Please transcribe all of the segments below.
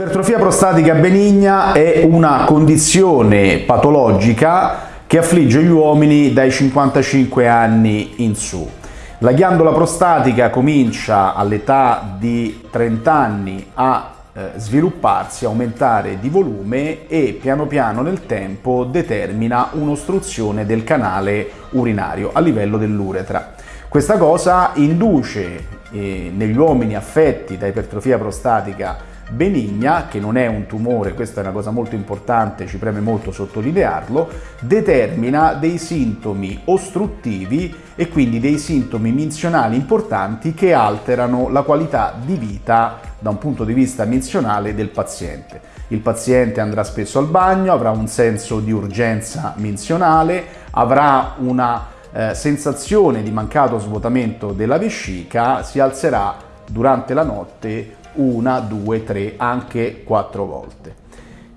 L'ipertrofia prostatica benigna è una condizione patologica che affligge gli uomini dai 55 anni in su. La ghiandola prostatica comincia all'età di 30 anni a eh, svilupparsi, aumentare di volume e piano piano nel tempo determina un'ostruzione del canale urinario a livello dell'uretra. Questa cosa induce eh, negli uomini affetti da ipertrofia prostatica benigna, che non è un tumore, questa è una cosa molto importante, ci preme molto sottolinearlo, determina dei sintomi ostruttivi e quindi dei sintomi menzionali importanti che alterano la qualità di vita da un punto di vista menzionale del paziente. Il paziente andrà spesso al bagno, avrà un senso di urgenza menzionale, avrà una eh, sensazione di mancato svuotamento della vescica, si alzerà durante la notte una, due, tre, anche quattro volte.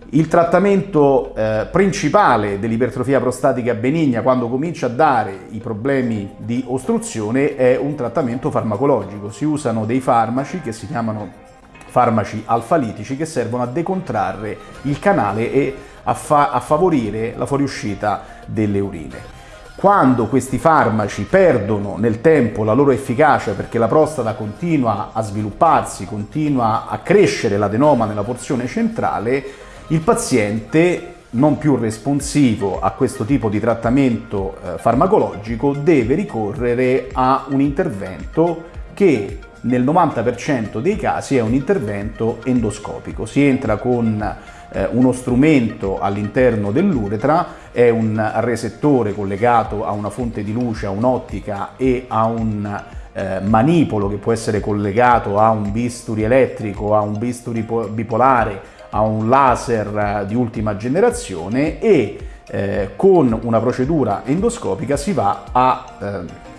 Il trattamento eh, principale dell'ipertrofia prostatica benigna quando comincia a dare i problemi di ostruzione è un trattamento farmacologico. Si usano dei farmaci che si chiamano farmaci alfalitici che servono a decontrarre il canale e a, fa a favorire la fuoriuscita delle urine. Quando questi farmaci perdono nel tempo la loro efficacia perché la prostata continua a svilupparsi, continua a crescere l'adenoma nella porzione centrale, il paziente non più responsivo a questo tipo di trattamento eh, farmacologico deve ricorrere a un intervento che nel 90% dei casi è un intervento endoscopico. Si entra con eh, uno strumento all'interno dell'uretra, è un resettore collegato a una fonte di luce, a un'ottica e a un eh, manipolo che può essere collegato a un bisturi elettrico, a un bisturi bipolare, a un laser eh, di ultima generazione e eh, con una procedura endoscopica si va a eh,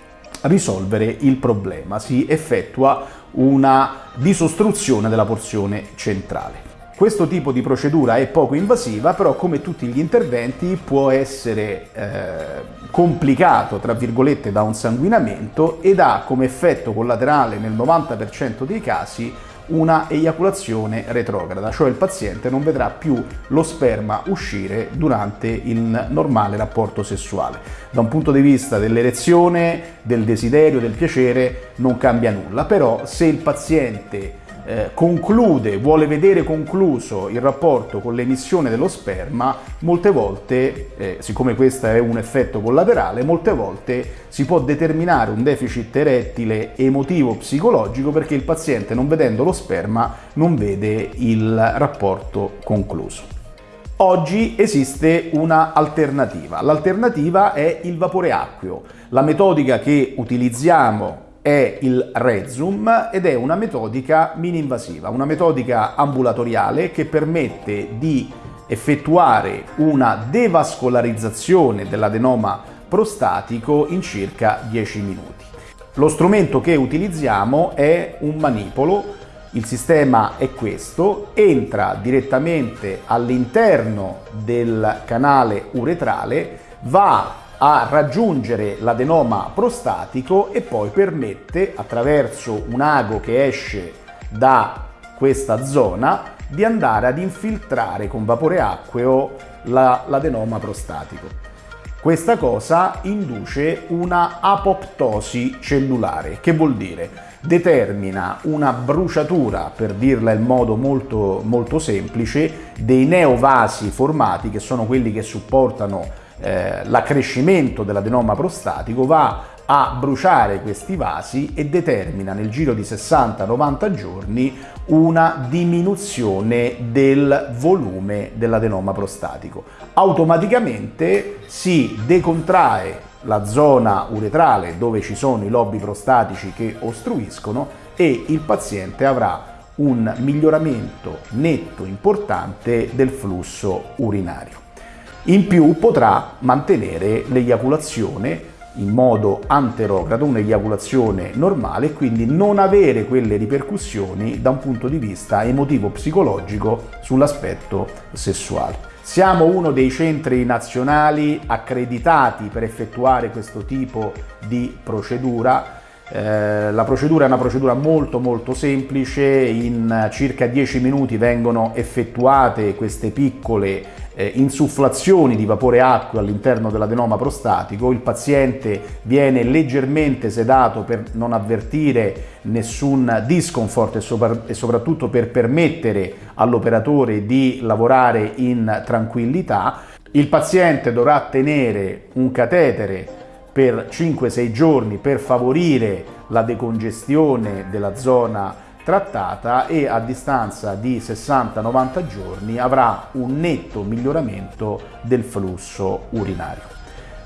risolvere il problema, si effettua una disostruzione della porzione centrale. Questo tipo di procedura è poco invasiva, però come tutti gli interventi può essere eh, complicato, tra virgolette, da un sanguinamento ed ha come effetto collaterale nel 90% dei casi una eiaculazione retrograda, cioè il paziente non vedrà più lo sperma uscire durante il normale rapporto sessuale. Da un punto di vista dell'erezione, del desiderio, del piacere non cambia nulla, però se il paziente eh, conclude, vuole vedere concluso il rapporto con l'emissione dello sperma, molte volte, eh, siccome questo è un effetto collaterale, molte volte si può determinare un deficit erettile emotivo psicologico perché il paziente non vedendo lo sperma non vede il rapporto concluso. Oggi esiste una alternativa. L'alternativa è il vapore acqueo. La metodica che utilizziamo è il Rezum ed è una metodica mini-invasiva, una metodica ambulatoriale che permette di effettuare una devascolarizzazione dell'adenoma prostatico in circa 10 minuti. Lo strumento che utilizziamo è un manipolo, il sistema è questo, entra direttamente all'interno del canale uretrale, va a raggiungere l'adenoma prostatico e poi permette attraverso un ago che esce da questa zona di andare ad infiltrare con vapore acqueo l'adenoma la, prostatico. Questa cosa induce una apoptosi cellulare, che vuol dire determina una bruciatura, per dirla in modo molto, molto semplice, dei neovasi formati, che sono quelli che supportano eh, l'accrescimento dell'adenoma prostatico va a bruciare questi vasi e determina nel giro di 60-90 giorni una diminuzione del volume dell'adenoma prostatico. Automaticamente si decontrae la zona uretrale dove ci sono i lobi prostatici che ostruiscono e il paziente avrà un miglioramento netto importante del flusso urinario. In più potrà mantenere l'eiaculazione in modo anterogrado, un'eiaculazione normale quindi non avere quelle ripercussioni da un punto di vista emotivo-psicologico sull'aspetto sessuale. Siamo uno dei centri nazionali accreditati per effettuare questo tipo di procedura Eh, la procedura è una procedura molto molto semplice, in circa 10 minuti vengono effettuate queste piccole eh, insufflazioni di vapore acqueo all'interno dell'adenoma prostatico, il paziente viene leggermente sedato per non avvertire nessun discomfort e, sopra e soprattutto per permettere all'operatore di lavorare in tranquillità. Il paziente dovrà tenere un catetere per 5-6 giorni per favorire la decongestione della zona trattata e a distanza di 60-90 giorni avrà un netto miglioramento del flusso urinario.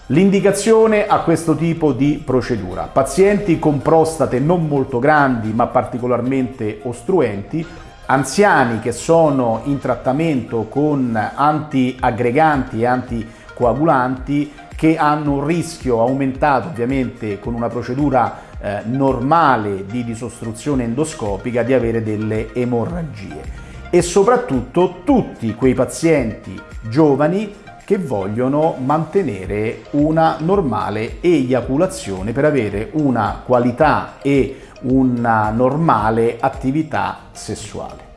L'indicazione a questo tipo di procedura. Pazienti con prostate non molto grandi ma particolarmente ostruenti, anziani che sono in trattamento con antiaggreganti e anticoagulanti che hanno un rischio aumentato ovviamente con una procedura eh, normale di disostruzione endoscopica di avere delle emorragie e soprattutto tutti quei pazienti giovani che vogliono mantenere una normale eiaculazione per avere una qualità e una normale attività sessuale.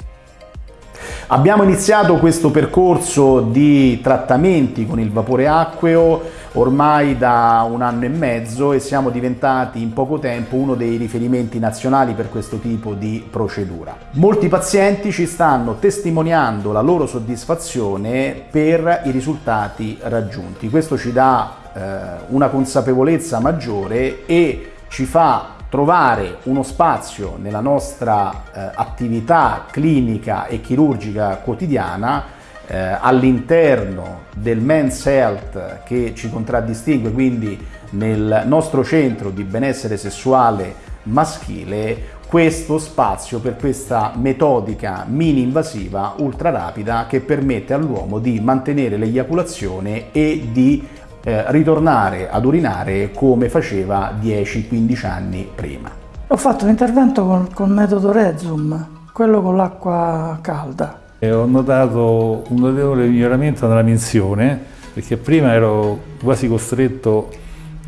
Abbiamo iniziato questo percorso di trattamenti con il vapore acqueo ormai da un anno e mezzo e siamo diventati in poco tempo uno dei riferimenti nazionali per questo tipo di procedura. Molti pazienti ci stanno testimoniando la loro soddisfazione per i risultati raggiunti. Questo ci dà eh, una consapevolezza maggiore e ci fa trovare uno spazio nella nostra eh, attività clinica e chirurgica quotidiana eh, all'interno del Men's Health che ci contraddistingue, quindi nel nostro centro di benessere sessuale maschile, questo spazio per questa metodica mini invasiva ultra rapida che permette all'uomo di mantenere l'eiaculazione e di eh, ritornare ad urinare come faceva 10-15 anni prima. Ho fatto l'intervento con, col metodo Rezum, quello con l'acqua calda. E ho notato un notevole miglioramento nella minzione, perché prima ero quasi costretto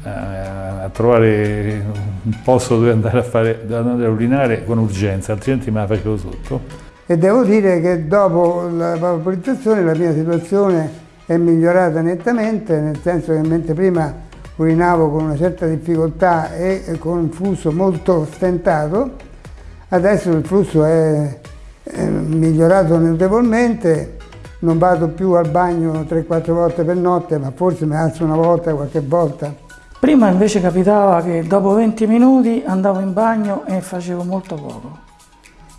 eh, a trovare un posto dove andare a, fare, dove andare a urinare con urgenza, altrimenti me la facevo sotto. E devo dire che dopo la vaporizzazione la mia situazione è migliorata nettamente, nel senso che mentre prima urinavo con una certa difficoltà e con un flusso molto stentato, adesso il flusso è, è migliorato notevolmente, non vado più al bagno 3-4 volte per notte, ma forse mi alzo una volta, qualche volta. Prima invece capitava che dopo 20 minuti andavo in bagno e facevo molto poco.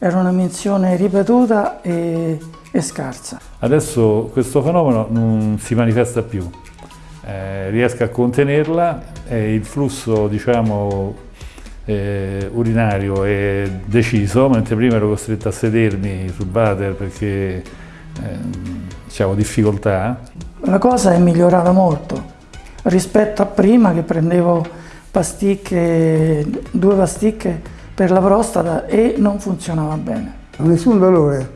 Era una menzione ripetuta e è scarsa. Adesso questo fenomeno non si manifesta più, eh, riesco a contenerla e il flusso diciamo, eh, urinario è deciso, mentre prima ero costretto a sedermi sul water perché eh, avevo difficoltà. La cosa è migliorata molto rispetto a prima che prendevo pasticche, due pasticche per la prostata e non funzionava bene. Nessun dolore,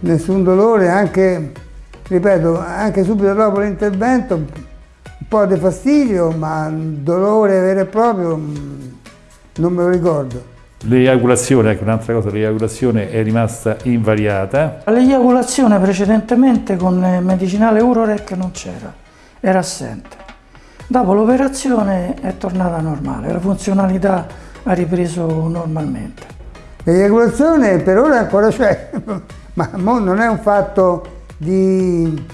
nessun dolore, anche, ripeto, anche subito dopo l'intervento un po' di fastidio, ma dolore vero e proprio mm, non me lo ricordo. L'eiaculazione, ecco un'altra cosa, l'eiaculazione è rimasta invariata. L'eiaculazione precedentemente con medicinale Urorec non c'era, era assente. Dopo l'operazione è tornata normale, la funzionalità ha ripreso normalmente. L'eiaculazione per ora ancora c'è, ma non è un fatto di,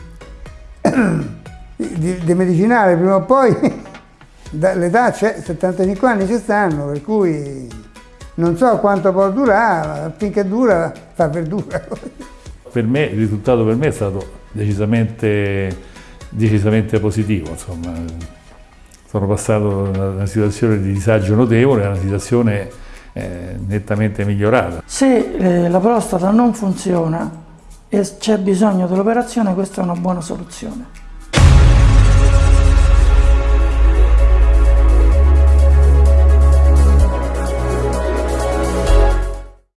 di, di medicinale, prima o poi l'età c'è, 75 anni ci stanno, per cui non so quanto può durare, finché dura fa verdura. Per me, il risultato per me è stato decisamente, decisamente positivo, insomma. Sono passato da una situazione di disagio notevole a una situazione eh, nettamente migliorata. Se eh, la prostata non funziona e c'è bisogno dell'operazione, questa è una buona soluzione.